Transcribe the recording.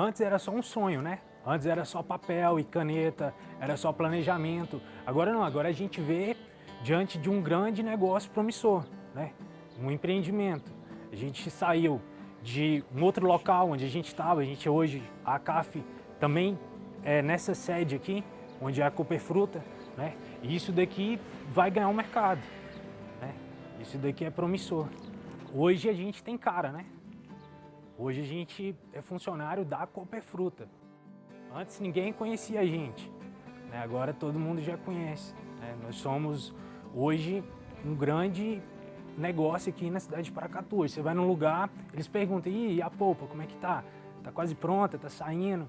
antes era só um sonho, né? Antes era só papel e caneta, era só planejamento. Agora não, agora a gente vê diante de um grande negócio promissor, né? Um empreendimento. A gente saiu de um outro local onde a gente estava, a gente hoje, a CAF também é nessa sede aqui, onde é a Cooper Fruta, né? E isso daqui vai ganhar o um mercado, né? Isso daqui é promissor. Hoje a gente tem cara, né? Hoje a gente é funcionário da Cooper Fruta. Antes ninguém conhecia a gente, né? agora todo mundo já conhece. Né? Nós somos hoje um grande negócio aqui na cidade de Paracatu. Você vai num lugar, eles perguntam, e a polpa, como é que tá? Tá quase pronta, tá saindo?